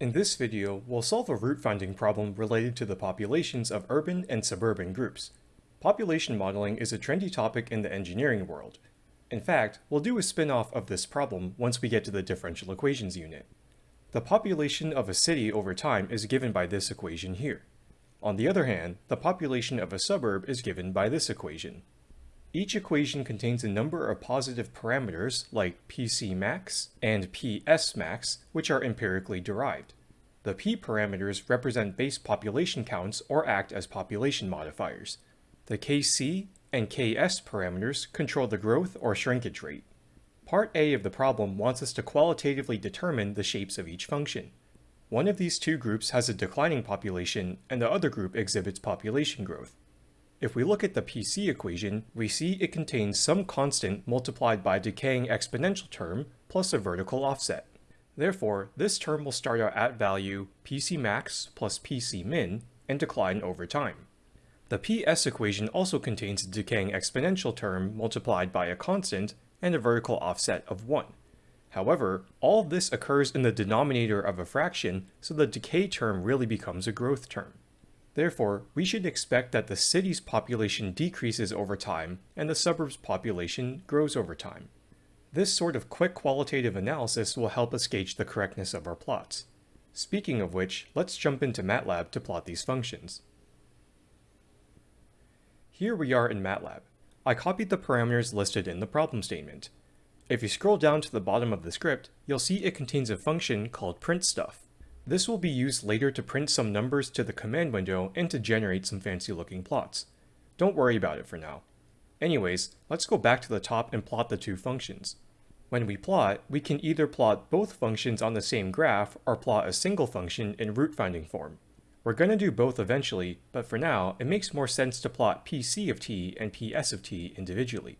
In this video, we'll solve a root finding problem related to the populations of urban and suburban groups. Population modeling is a trendy topic in the engineering world. In fact, we'll do a spin-off of this problem once we get to the differential equations unit. The population of a city over time is given by this equation here. On the other hand, the population of a suburb is given by this equation. Each equation contains a number of positive parameters like PC max and PS max, which are empirically derived. The P parameters represent base population counts or act as population modifiers. The KC and KS parameters control the growth or shrinkage rate. Part A of the problem wants us to qualitatively determine the shapes of each function. One of these two groups has a declining population and the other group exhibits population growth. If we look at the PC equation, we see it contains some constant multiplied by a decaying exponential term plus a vertical offset. Therefore, this term will start out at value PC max plus PC min and decline over time. The PS equation also contains a decaying exponential term multiplied by a constant and a vertical offset of 1. However, all this occurs in the denominator of a fraction, so the decay term really becomes a growth term. Therefore, we should expect that the city's population decreases over time and the suburb's population grows over time. This sort of quick qualitative analysis will help us gauge the correctness of our plots. Speaking of which, let's jump into MATLAB to plot these functions. Here we are in MATLAB. I copied the parameters listed in the problem statement. If you scroll down to the bottom of the script, you'll see it contains a function called printStuff. This will be used later to print some numbers to the command window and to generate some fancy looking plots. Don't worry about it for now. Anyways, let's go back to the top and plot the two functions. When we plot, we can either plot both functions on the same graph or plot a single function in root finding form. We're going to do both eventually, but for now, it makes more sense to plot PC of t and PS of t individually.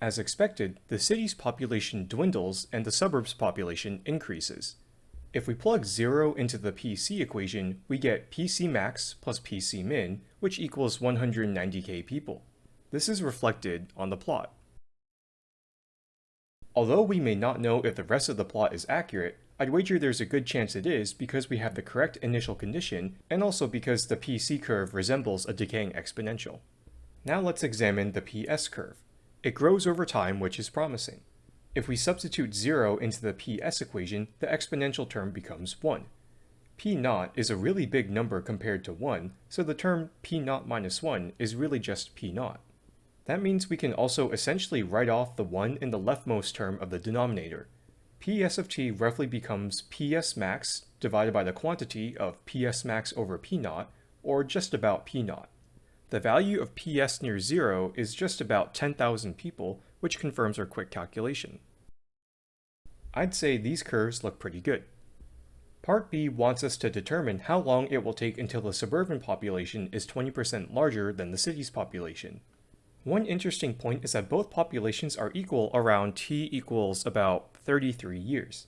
As expected, the city's population dwindles and the suburb's population increases. If we plug 0 into the PC equation, we get PC max plus PC min, which equals 190k people. This is reflected on the plot. Although we may not know if the rest of the plot is accurate, I'd wager there's a good chance it is because we have the correct initial condition and also because the PC curve resembles a decaying exponential. Now let's examine the PS curve. It grows over time, which is promising. If we substitute 0 into the PS equation, the exponential term becomes 1. P naught is a really big number compared to 1, so the term P naught minus 1 is really just P naught. That means we can also essentially write off the 1 in the leftmost term of the denominator. PS of t roughly becomes PS max divided by the quantity of PS max over P naught, or just about P naught. The value of PS near zero is just about 10,000 people, which confirms our quick calculation. I'd say these curves look pretty good. Part B wants us to determine how long it will take until the suburban population is 20% larger than the city's population. One interesting point is that both populations are equal around t equals about 33 years.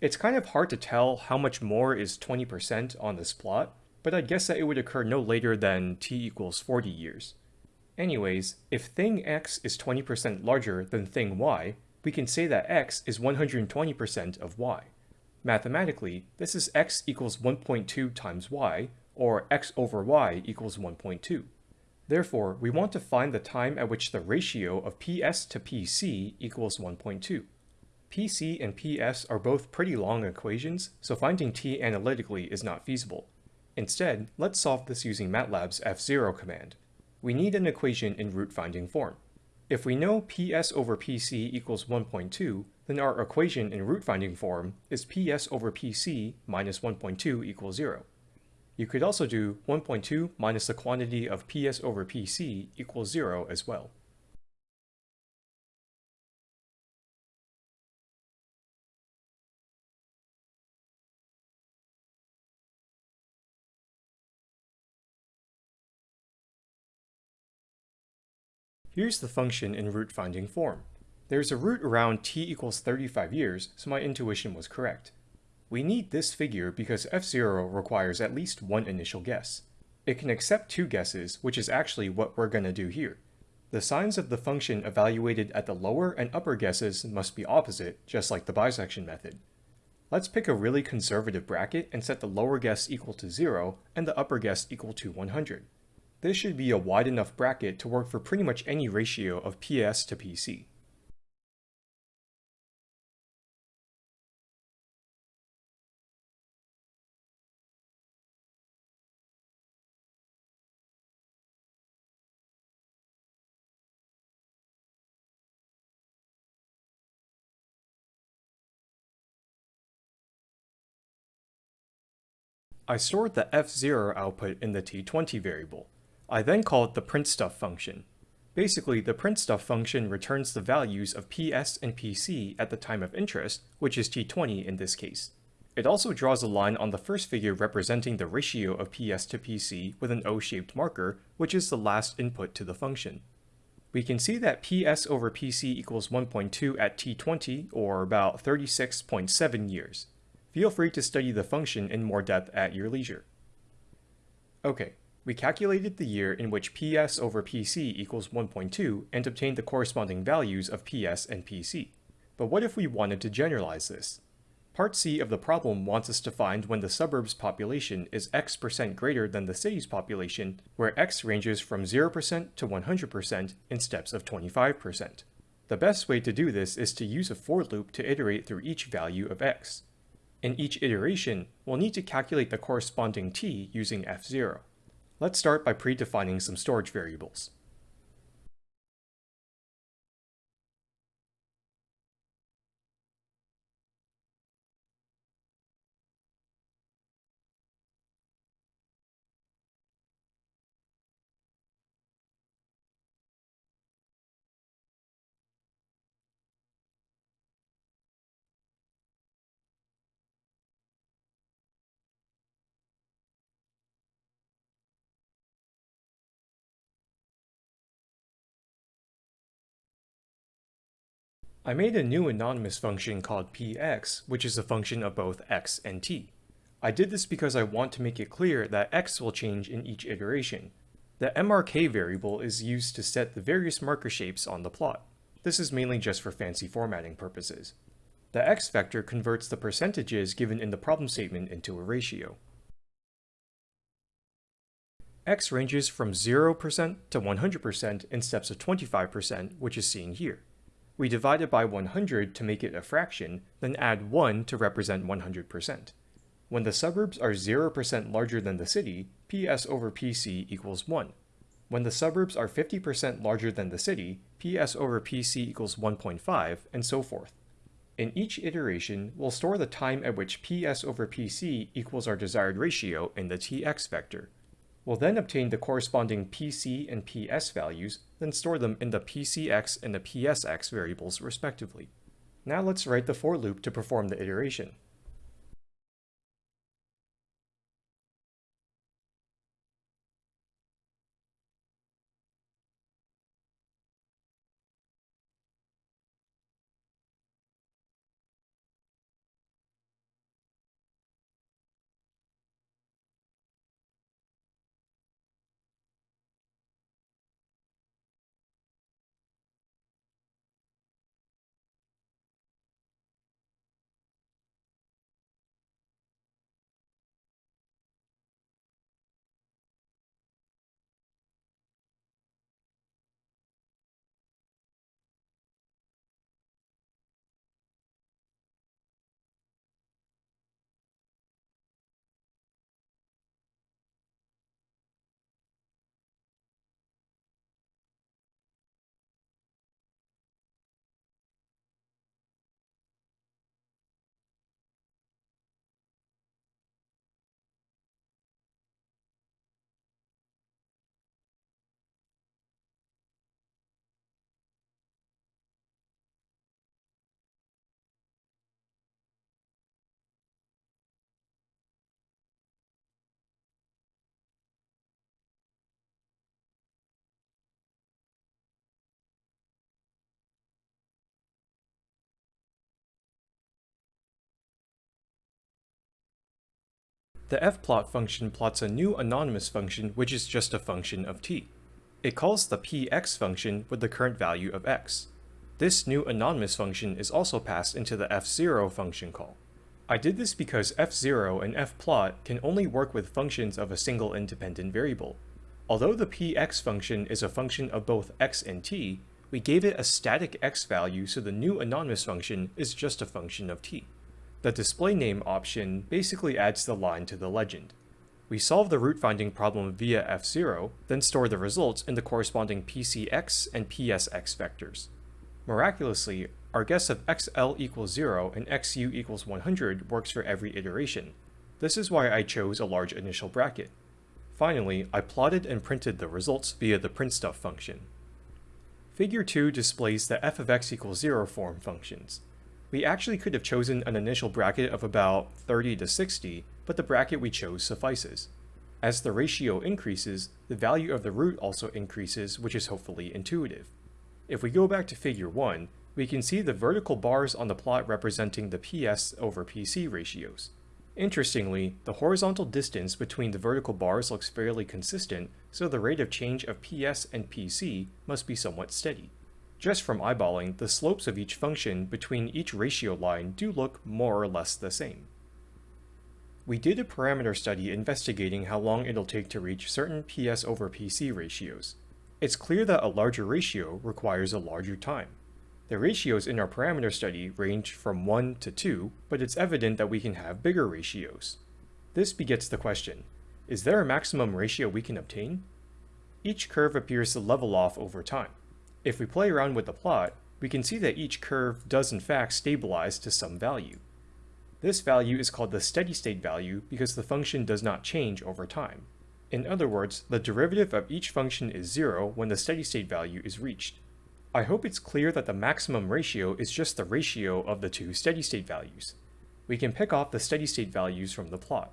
It's kind of hard to tell how much more is 20% on this plot, but I'd guess that it would occur no later than t equals 40 years. Anyways, if thing x is 20% larger than thing y, we can say that x is 120% of y. Mathematically, this is x equals 1.2 times y, or x over y equals 1.2. Therefore, we want to find the time at which the ratio of PS to PC equals 1.2. PC and PS are both pretty long equations, so finding t analytically is not feasible. Instead, let's solve this using MATLAB's fzero command. We need an equation in root finding form. If we know PS over PC equals 1.2, then our equation in root finding form is PS over PC minus 1.2 equals 0. You could also do 1.2 minus the quantity of PS over PC equals 0 as well. Here's the function in root finding form. There's a root around t equals 35 years, so my intuition was correct. We need this figure because fzero requires at least one initial guess. It can accept two guesses, which is actually what we're going to do here. The signs of the function evaluated at the lower and upper guesses must be opposite, just like the bisection method. Let's pick a really conservative bracket and set the lower guess equal to 0 and the upper guess equal to 100. This should be a wide enough bracket to work for pretty much any ratio of PS to PC. I stored the fzero output in the t20 variable. I then called the printstuff function. Basically, the printstuff function returns the values of ps and pc at the time of interest, which is t20 in this case. It also draws a line on the first figure representing the ratio of ps to pc with an O-shaped marker, which is the last input to the function. We can see that ps over pc equals 1.2 at t20, or about 36.7 years. Feel free to study the function in more depth at your leisure. Okay, we calculated the year in which PS over PC equals 1.2 and obtained the corresponding values of PS and PC. But what if we wanted to generalize this? Part C of the problem wants us to find when the suburb's population is x percent greater than the city's population, where x ranges from 0% to 100% in steps of 25%. The best way to do this is to use a for loop to iterate through each value of x. In each iteration, we'll need to calculate the corresponding t using fzero. Let's start by predefining some storage variables. I made a new anonymous function called px, which is a function of both x and t. I did this because I want to make it clear that x will change in each iteration. The mrk variable is used to set the various marker shapes on the plot. This is mainly just for fancy formatting purposes. The x vector converts the percentages given in the problem statement into a ratio. x ranges from 0% to 100% in steps of 25%, which is seen here. We divide it by 100 to make it a fraction, then add 1 to represent 100%. When the suburbs are 0% larger than the city, PS over PC equals 1. When the suburbs are 50% larger than the city, PS over PC equals 1.5, and so forth. In each iteration, we'll store the time at which PS over PC equals our desired ratio in the tx vector. We'll then obtain the corresponding PC and PS values, then store them in the PCX and the PSX variables respectively. Now let's write the for loop to perform the iteration. The fplot function plots a new anonymous function which is just a function of t. It calls the px function with the current value of x. This new anonymous function is also passed into the fzero function call. I did this because fzero and fplot can only work with functions of a single independent variable. Although the px function is a function of both x and t, we gave it a static x value so the new anonymous function is just a function of t. The display name option basically adds the line to the legend. We solve the root finding problem via fzero, then store the results in the corresponding pcx and psx vectors. Miraculously, our guess of xl equals 0 and xu equals 100 works for every iteration. This is why I chose a large initial bracket. Finally, I plotted and printed the results via the printstuff function. Figure 2 displays the f of x equals 0 form functions. We actually could have chosen an initial bracket of about 30 to 60, but the bracket we chose suffices. As the ratio increases, the value of the root also increases, which is hopefully intuitive. If we go back to figure 1, we can see the vertical bars on the plot representing the PS over PC ratios. Interestingly, the horizontal distance between the vertical bars looks fairly consistent, so the rate of change of PS and PC must be somewhat steady. Just from eyeballing, the slopes of each function between each ratio line do look more or less the same. We did a parameter study investigating how long it'll take to reach certain PS over PC ratios. It's clear that a larger ratio requires a larger time. The ratios in our parameter study range from 1 to 2, but it's evident that we can have bigger ratios. This begets the question, is there a maximum ratio we can obtain? Each curve appears to level off over time. If we play around with the plot, we can see that each curve does in fact stabilize to some value. This value is called the steady state value because the function does not change over time. In other words, the derivative of each function is zero when the steady state value is reached. I hope it's clear that the maximum ratio is just the ratio of the two steady state values. We can pick off the steady state values from the plot.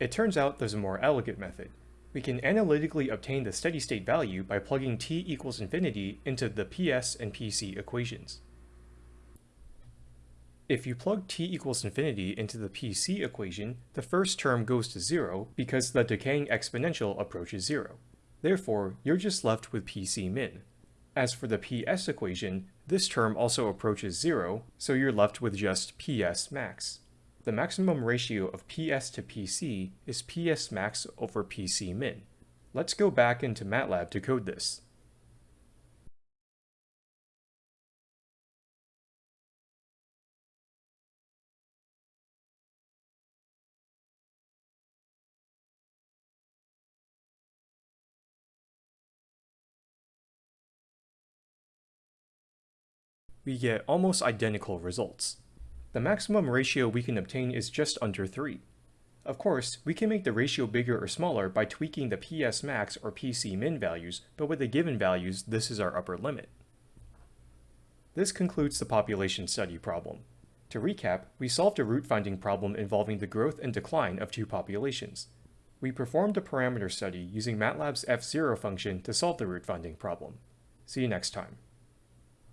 It turns out there's a more elegant method. We can analytically obtain the steady state value by plugging t equals infinity into the PS and PC equations. If you plug t equals infinity into the PC equation, the first term goes to zero because the decaying exponential approaches zero. Therefore, you're just left with PC min. As for the PS equation, this term also approaches zero, so you're left with just PS max. The maximum ratio of PS to PC is PS max over PC min. Let's go back into MATLAB to code this. We get almost identical results. The maximum ratio we can obtain is just under 3. Of course, we can make the ratio bigger or smaller by tweaking the PS max or PC min values, but with the given values, this is our upper limit. This concludes the population study problem. To recap, we solved a root finding problem involving the growth and decline of two populations. We performed a parameter study using MATLAB's fzero function to solve the root finding problem. See you next time.